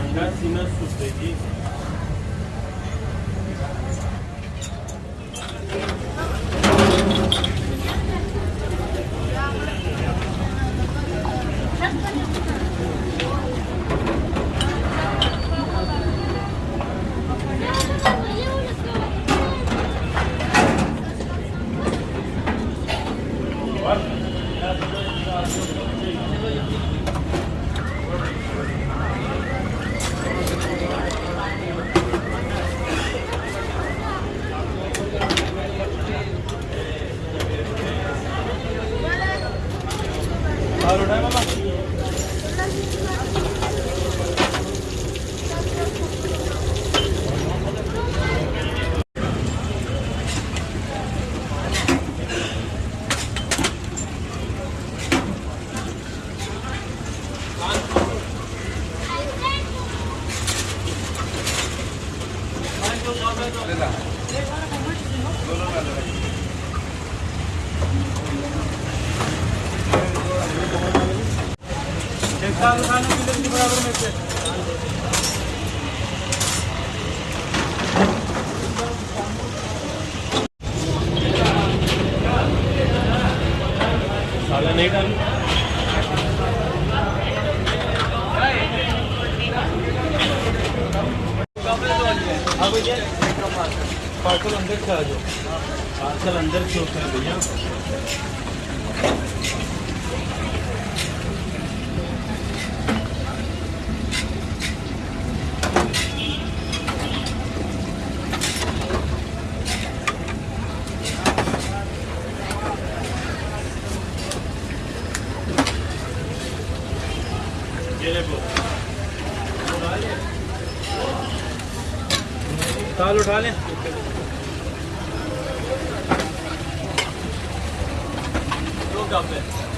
انڈا سینا سوپ ہے جی اور کے لیے برابر میں سے پارسل اندر سے آ جاؤ پارسل اندر سے ہوتا ہے بھیا تال اٹھا لیں۔ دو کپ ہے۔